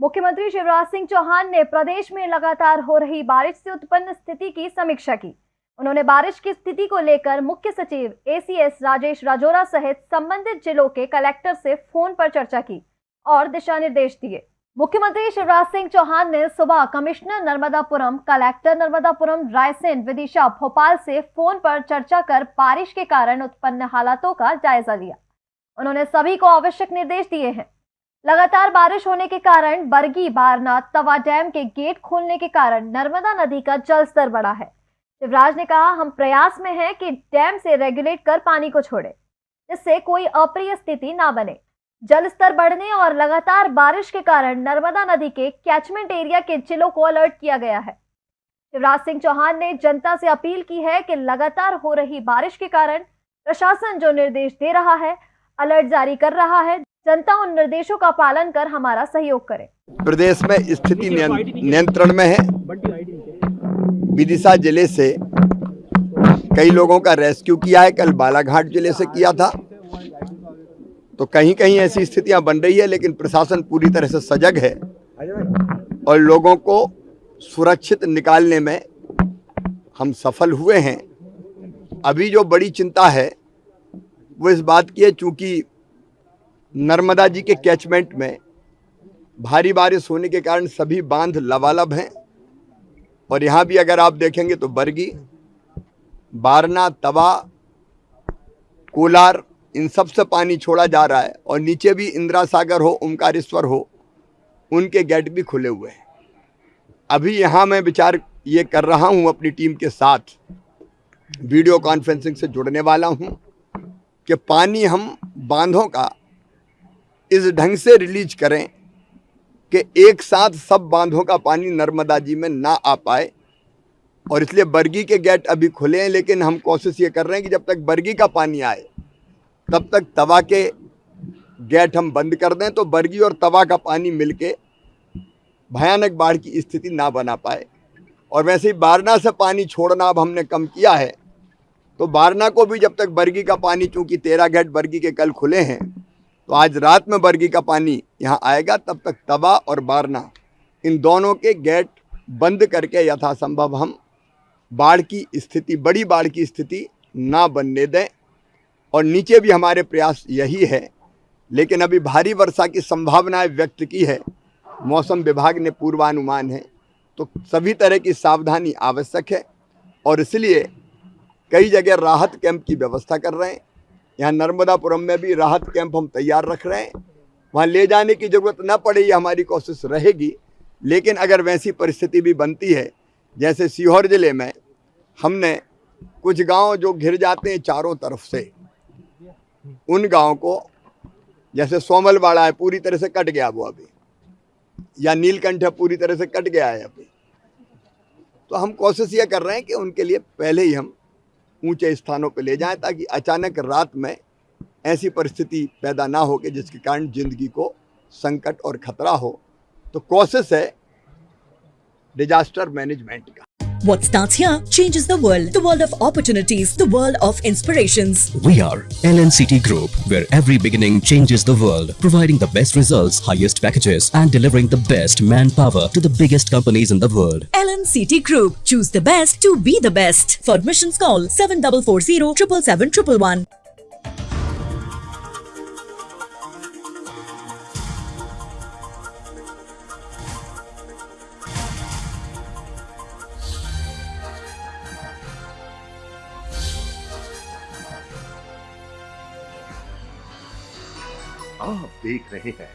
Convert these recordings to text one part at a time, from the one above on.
मुख्यमंत्री शिवराज सिंह चौहान ने प्रदेश में लगातार हो रही बारिश से उत्पन्न स्थिति की समीक्षा की। उन्होंने बारिश की स्थिति को लेकर मुख्य सचिव एसीएस राजेश राजोरा सहित संबंधित जिलों के कलेक्टर से फ़ोन पर चर्चा की और दिशा निर्देश दिए। मुख्यमंत्री शिवराज सिंह चौहान ने सुबह कमिश्नर नर्मदापुरम, कलेक्टर नर्मदापुरम, रायसेन, विदिशा, भोपाल से फ़ोन पर चर्चा कर बारिश के कारण उत्पन्न हालातों का जायजा लिया। उन्होंने सभी को आवश्यक निर्देश दिए हैं। लगातार बारिश होने के कारण बरगी, बारनाथ, तवा डैम के गेट खोलने के कारण नर्मदा नदी का जल स्तर बढ़ा है। शिवराज ने कहा, हम प्रयास में हैं कि डैम से रेगुलेट कर पानी को छोड़े, जिससे कोई अप्रिय स्थिति ना बने। जल स्तर बढ़ने और लगातार बारिश के कारण नर्मदा नदी के कैचमेंट एरिया के जिलों को अलर्ट किया गया है। शिवराज सिंह चौहान ने जनता से अपील की है कि लगातार हो रही बारिश के कारण प्रशासन जो निर्देश दे रहा है, अलर्ट जारी कर रहा है। जनता उन निर्देशों का पालन कर हमारा सहयोग करे। प्रदेश में स्थिति नियंत्रण में है। विदिशा ज़िले से कई लोगों का रेस्क्यू किया है। कल बालाघाट ज़िले से किया था। तो कहीं कहीं ऐसी स्थितियाँ बन रही है लेकिन प्रशासन पूरी तरह से सजग है और लोगों को सुरक्षित निकालने में हम सफल हुए हैं। अभी जो बड़ी चिंता है वो इस बात की है चूँकि नर्मदा जी के कैचमेंट में भारी बारिश होने के कारण सभी बाँध लबालब हैं। और यहाँ भी अगर आप देखेंगे तो बरगी, बारना, तवा, कोलार, इन सबसे पानी छोड़ा जा रहा है। और नीचे भी इंदिरा सागर हो ओमकारेश्वर हो, उनके गेट भी खुले हुए हैं। अभी यहाँ मैं विचार ये कर रहा हूँ अपनी टीम के साथ, वीडियो कॉन्फ्रेंसिंग से जुड़ने वाला हूँ कि पानी हम बांधों का इस ढंग से रिलीज़ करें कि एक साथ सब बांधों का पानी नर्मदा जी में ना आ पाए। और इसलिए बरगी के गेट अभी खुले हैं, लेकिन हम कोशिश ये कर रहे हैं कि जब तक बरगी का पानी आए, तब तक तवा के गेट हम बंद कर दें तो बरगी और तवा का पानी मिलके भयानक बाढ़ की स्थिति ना बना पाए। और वैसे ही बारना से पानी छोड़ना अब हमने कम किया है तो बारना को भी जब तक बरगी का पानी, चूँकि तेरह गेट बरगी के कल खुले हैं तो आज रात में बरगी का पानी यहाँ आएगा, तब तक तबा और बारना। इन दोनों के गेट बंद करके यथासंभव हम बाढ़ की स्थिति, बड़ी बाढ़ की स्थिति ना बनने दें। और नीचे भी हमारे प्रयास यही है, लेकिन अभी भारी वर्षा की संभावनाएँ व्यक्त की है। मौसम विभाग ने पूर्वानुमान है। तो सभी तरह की सावधानी आवश्यक है, और इसलिए कई जगह राहत कैंप की व्यवस्था कर रहे हैं। यहाँ नर्मदापुरम में भी राहत कैंप हम तैयार रख रहे हैं। वहाँ ले जाने की ज़रूरत न पड़े, ये हमारी कोशिश रहेगी। लेकिन अगर वैसी परिस्थिति भी बनती है, जैसे सीहोर ज़िले में, हमने कुछ गाँव जो घिर जाते हैं चारों तरफ़ से, उन गाँव को, जैसे सोमलवाड़ा है, पूरी तरह से कट गया वो अभी। या नीलकंठ है, पूरी तरह से कट गया है अभी। तो हम कोशिश ये कर रहे हैं कि उनके लिए पहले ही हम ऊँचे स्थानों पर ले जाएँ ताकि अचानक रात में ऐसी परिस्थिति पैदा ना हो कि जिसके कारण ज़िंदगी को संकट और खतरा हो। तो कोशिश है डिजास्टर मैनेजमेंट का। What starts here changes the world. The world of opportunities. The world of inspirations. We are LNCT Group, where every beginning changes the world. Providing the best results, highest packages and delivering the best manpower to the biggest companies in the world. LNCT Group. Choose the best to be the best. For admissions call 7440 777 आप देख रहे हैं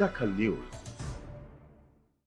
दखल news.